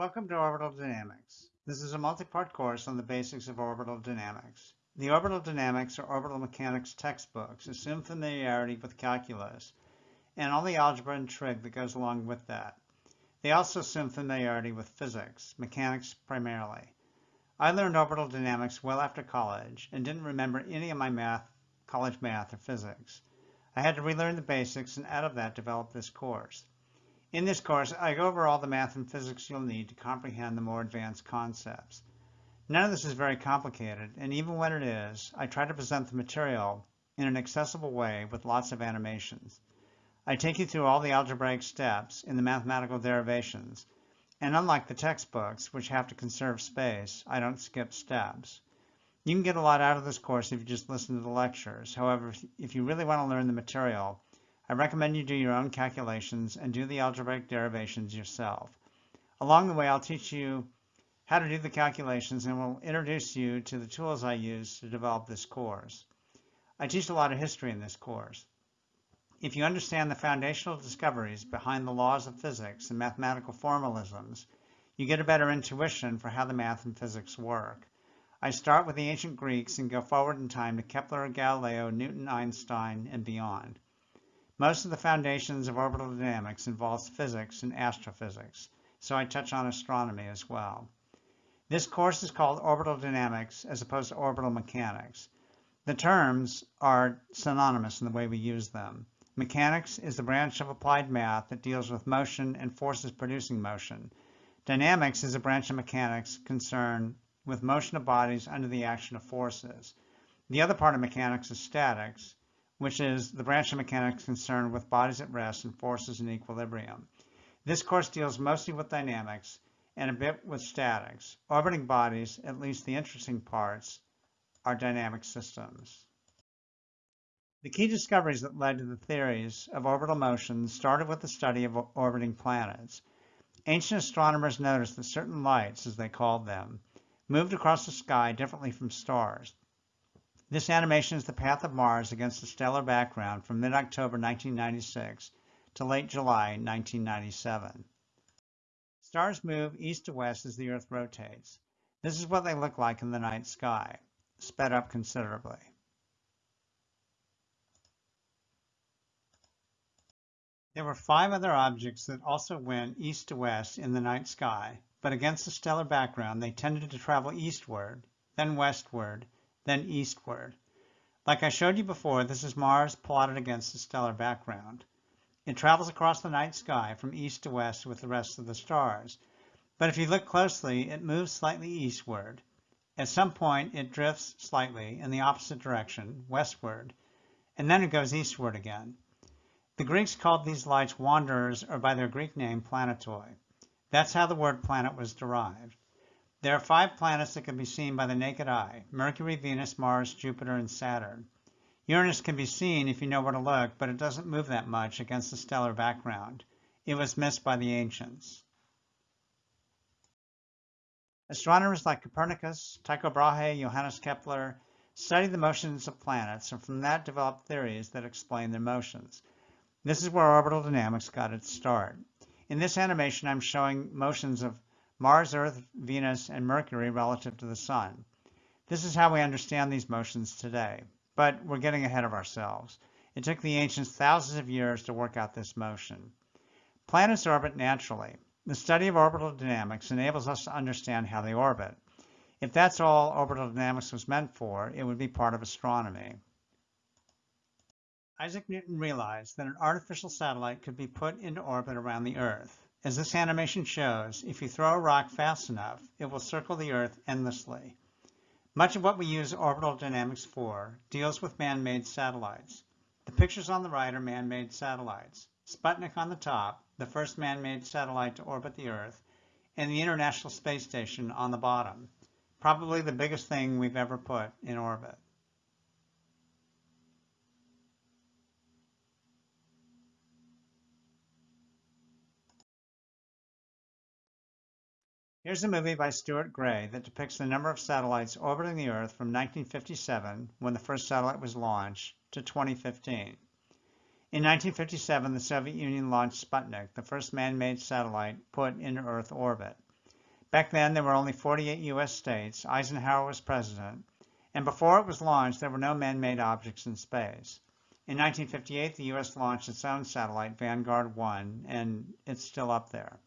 Welcome to Orbital Dynamics. This is a multi-part course on the basics of orbital dynamics. The orbital dynamics or orbital mechanics textbooks assume familiarity with calculus and all the algebra and trig that goes along with that. They also assume familiarity with physics, mechanics primarily. I learned orbital dynamics well after college and didn't remember any of my math, college math or physics. I had to relearn the basics and out of that develop this course. In this course, I go over all the math and physics you'll need to comprehend the more advanced concepts. None of this is very complicated, and even when it is, I try to present the material in an accessible way with lots of animations. I take you through all the algebraic steps in the mathematical derivations, and unlike the textbooks, which have to conserve space, I don't skip steps. You can get a lot out of this course if you just listen to the lectures. However, if you really want to learn the material, I recommend you do your own calculations and do the algebraic derivations yourself. Along the way, I'll teach you how to do the calculations and will introduce you to the tools I use to develop this course. I teach a lot of history in this course. If you understand the foundational discoveries behind the laws of physics and mathematical formalisms, you get a better intuition for how the math and physics work. I start with the ancient Greeks and go forward in time to Kepler, Galileo, Newton, Einstein, and beyond. Most of the foundations of orbital dynamics involves physics and astrophysics, so I touch on astronomy as well. This course is called orbital dynamics as opposed to orbital mechanics. The terms are synonymous in the way we use them. Mechanics is the branch of applied math that deals with motion and forces producing motion. Dynamics is a branch of mechanics concerned with motion of bodies under the action of forces. The other part of mechanics is statics, which is the branch of mechanics concerned with bodies at rest and forces in equilibrium. This course deals mostly with dynamics and a bit with statics. Orbiting bodies, at least the interesting parts, are dynamic systems. The key discoveries that led to the theories of orbital motion started with the study of orbiting planets. Ancient astronomers noticed that certain lights, as they called them, moved across the sky differently from stars. This animation is the path of Mars against a stellar background from mid-October 1996 to late July 1997. Stars move east to west as the Earth rotates. This is what they look like in the night sky, sped up considerably. There were five other objects that also went east to west in the night sky, but against the stellar background they tended to travel eastward, then westward, then eastward. Like I showed you before, this is Mars plotted against the stellar background. It travels across the night sky from east to west with the rest of the stars. But if you look closely, it moves slightly eastward. At some point, it drifts slightly in the opposite direction, westward, and then it goes eastward again. The Greeks called these lights wanderers or by their Greek name planetoi. That's how the word planet was derived. There are five planets that can be seen by the naked eye, Mercury, Venus, Mars, Jupiter, and Saturn. Uranus can be seen if you know where to look, but it doesn't move that much against the stellar background. It was missed by the ancients. Astronomers like Copernicus, Tycho Brahe, Johannes Kepler studied the motions of planets and from that developed theories that explain their motions. This is where orbital dynamics got its start. In this animation, I'm showing motions of Mars, Earth, Venus, and Mercury relative to the Sun. This is how we understand these motions today, but we're getting ahead of ourselves. It took the ancients thousands of years to work out this motion. Planets orbit naturally. The study of orbital dynamics enables us to understand how they orbit. If that's all orbital dynamics was meant for, it would be part of astronomy. Isaac Newton realized that an artificial satellite could be put into orbit around the Earth. As this animation shows, if you throw a rock fast enough, it will circle the Earth endlessly. Much of what we use orbital dynamics for deals with man-made satellites. The pictures on the right are man-made satellites. Sputnik on the top, the first man-made satellite to orbit the Earth, and the International Space Station on the bottom, probably the biggest thing we've ever put in orbit. Here's a movie by Stuart Grey that depicts the number of satellites orbiting the Earth from 1957, when the first satellite was launched, to 2015. In 1957, the Soviet Union launched Sputnik, the first man-made satellite put into Earth orbit. Back then, there were only 48 U.S. states. Eisenhower was president. And before it was launched, there were no man-made objects in space. In 1958, the U.S. launched its own satellite, Vanguard 1, and it's still up there.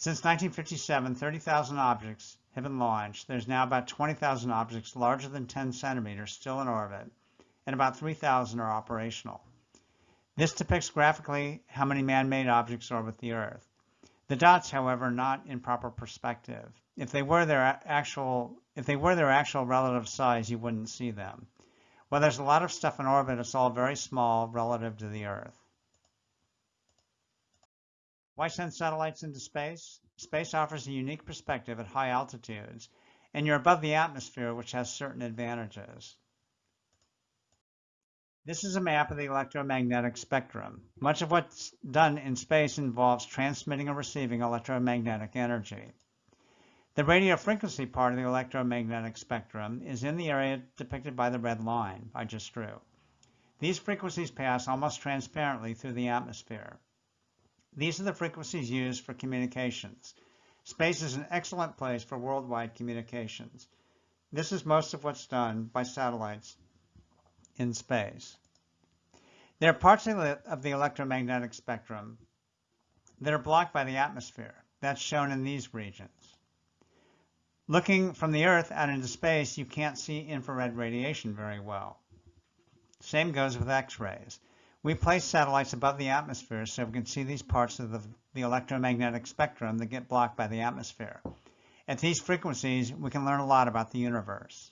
Since 1957, 30,000 objects have been launched. There's now about 20,000 objects larger than 10 centimeters still in orbit, and about 3,000 are operational. This depicts graphically how many man-made objects orbit the Earth. The dots, however, are not in proper perspective. If they were their actual, if they were their actual relative size, you wouldn't see them. Well, there's a lot of stuff in orbit. It's all very small relative to the Earth. Why send satellites into space? Space offers a unique perspective at high altitudes, and you're above the atmosphere, which has certain advantages. This is a map of the electromagnetic spectrum. Much of what's done in space involves transmitting and receiving electromagnetic energy. The radio frequency part of the electromagnetic spectrum is in the area depicted by the red line I just drew. These frequencies pass almost transparently through the atmosphere. These are the frequencies used for communications. Space is an excellent place for worldwide communications. This is most of what's done by satellites in space. There are parts of the electromagnetic spectrum that are blocked by the atmosphere. That's shown in these regions. Looking from the Earth out into space, you can't see infrared radiation very well. Same goes with X-rays. We place satellites above the atmosphere so we can see these parts of the, the, electromagnetic spectrum that get blocked by the atmosphere. At these frequencies, we can learn a lot about the universe.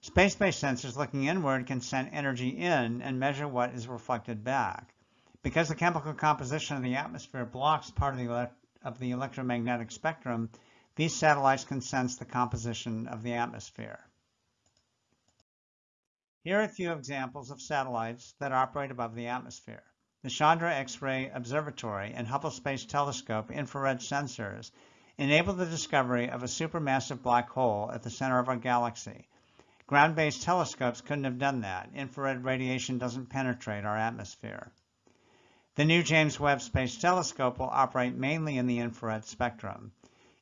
Space-based sensors looking inward can send energy in and measure what is reflected back. Because the chemical composition of the atmosphere blocks part of the, of the electromagnetic spectrum, these satellites can sense the composition of the atmosphere. Here are a few examples of satellites that operate above the atmosphere. The Chandra X-ray Observatory and Hubble Space Telescope infrared sensors enable the discovery of a supermassive black hole at the center of our galaxy. Ground-based telescopes couldn't have done that. Infrared radiation doesn't penetrate our atmosphere. The new James Webb Space Telescope will operate mainly in the infrared spectrum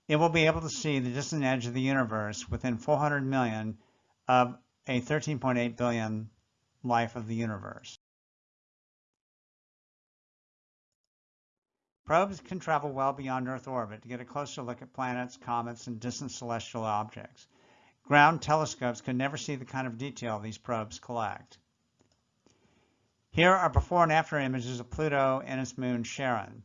it will be able to see the distant edge of the universe within 400 million of a 13.8 billion life of the universe. Probes can travel well beyond Earth orbit to get a closer look at planets, comets, and distant celestial objects. Ground telescopes could never see the kind of detail these probes collect. Here are before and after images of Pluto and its moon Charon.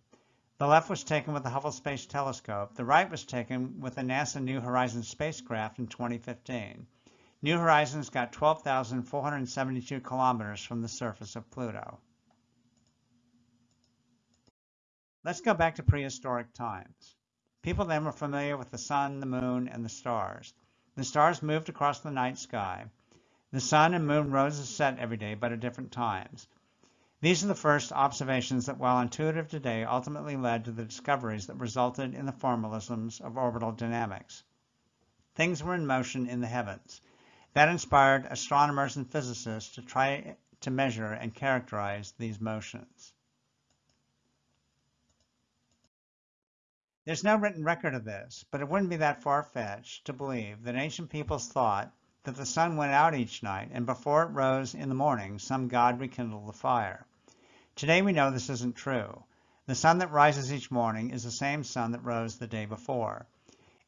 The left was taken with the Hubble Space Telescope. The right was taken with the NASA New Horizons spacecraft in 2015. New Horizons got 12,472 kilometers from the surface of Pluto. Let's go back to prehistoric times. People then were familiar with the sun, the moon, and the stars. The stars moved across the night sky. The sun and moon rose and set every day, but at different times. These are the first observations that, while intuitive today, ultimately led to the discoveries that resulted in the formalisms of orbital dynamics. Things were in motion in the heavens. That inspired astronomers and physicists to try to measure and characterize these motions. There's no written record of this, but it wouldn't be that far-fetched to believe that ancient peoples thought that the sun went out each night, and before it rose in the morning, some god rekindled the fire. Today we know this isn't true. The sun that rises each morning is the same sun that rose the day before.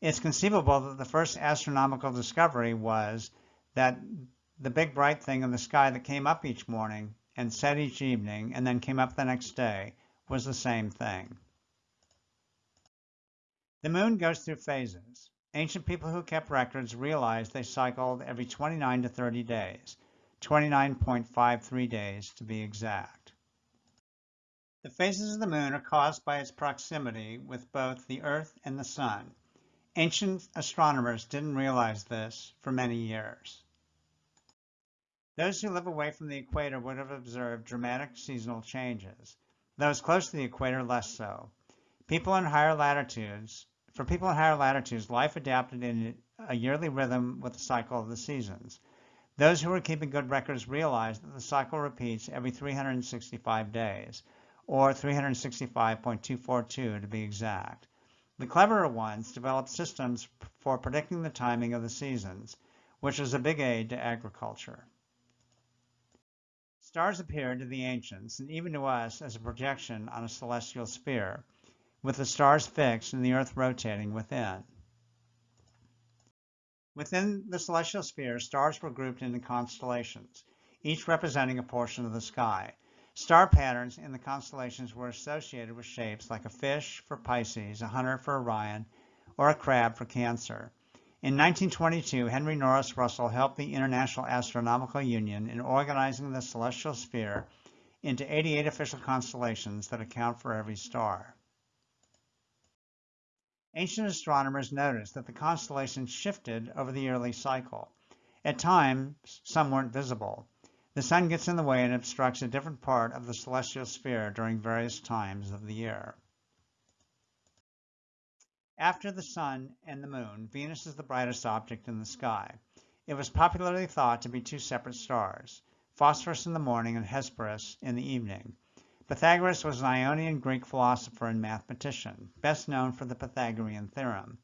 It's conceivable that the first astronomical discovery was that the big bright thing in the sky that came up each morning and set each evening and then came up the next day was the same thing. The moon goes through phases. Ancient people who kept records realized they cycled every 29 to 30 days, 29.53 days to be exact. The phases of the moon are caused by its proximity with both the Earth and the Sun. Ancient astronomers didn't realize this for many years. Those who live away from the equator would have observed dramatic seasonal changes. Those close to the equator, less so. People in higher latitudes, for people in higher latitudes, life adapted in a yearly rhythm with the cycle of the seasons. Those who were keeping good records realized that the cycle repeats every 365 days or 365.242 to be exact. The cleverer ones developed systems for predicting the timing of the seasons, which was a big aid to agriculture. Stars appeared to the ancients and even to us as a projection on a celestial sphere, with the stars fixed and the earth rotating within. Within the celestial sphere, stars were grouped into constellations, each representing a portion of the sky. Star patterns in the constellations were associated with shapes like a fish for Pisces, a hunter for Orion, or a crab for Cancer. In 1922, Henry Norris Russell helped the International Astronomical Union in organizing the celestial sphere into 88 official constellations that account for every star. Ancient astronomers noticed that the constellations shifted over the yearly cycle. At times, some weren't visible. The sun gets in the way and obstructs a different part of the celestial sphere during various times of the year. After the sun and the moon, Venus is the brightest object in the sky. It was popularly thought to be two separate stars, Phosphorus in the morning and Hesperus in the evening. Pythagoras was an Ionian Greek philosopher and mathematician, best known for the Pythagorean theorem.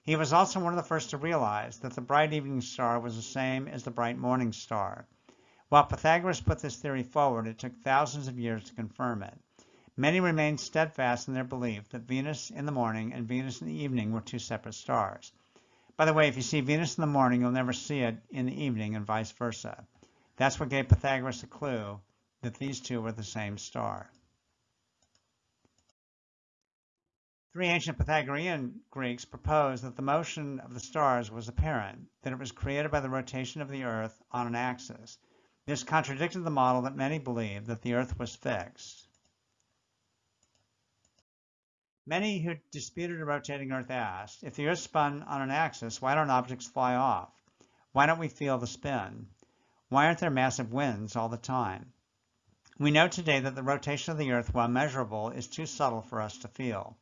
He was also one of the first to realize that the bright evening star was the same as the bright morning star. While Pythagoras put this theory forward, it took thousands of years to confirm it. Many remained steadfast in their belief that Venus in the morning and Venus in the evening were two separate stars. By the way, if you see Venus in the morning, you'll never see it in the evening and vice versa. That's what gave Pythagoras a clue that these two were the same star. Three ancient Pythagorean Greeks proposed that the motion of the stars was apparent, that it was created by the rotation of the Earth on an axis. This contradicted the model that many believed that the Earth was fixed. Many who disputed a rotating Earth asked, if the Earth spun on an axis, why don't objects fly off? Why don't we feel the spin? Why aren't there massive winds all the time? We know today that the rotation of the Earth, while measurable, is too subtle for us to feel.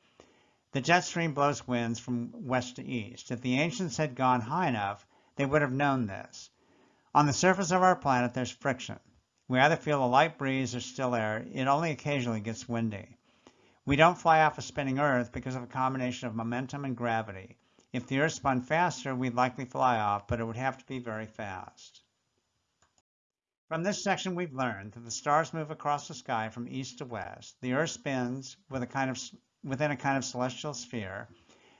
The jet stream blows winds from west to east. If the ancients had gone high enough, they would have known this. On the surface of our planet, there's friction. We either feel a light breeze or still air. It only occasionally gets windy. We don't fly off a spinning Earth because of a combination of momentum and gravity. If the Earth spun faster, we'd likely fly off, but it would have to be very fast. From this section, we've learned that the stars move across the sky from east to west. The Earth spins with a kind of, within a kind of celestial sphere.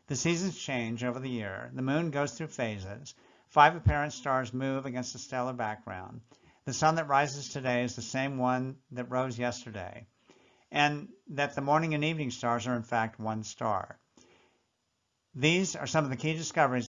The seasons change over the year. The moon goes through phases. Five apparent stars move against a stellar background. The sun that rises today is the same one that rose yesterday. And that the morning and evening stars are in fact one star. These are some of the key discoveries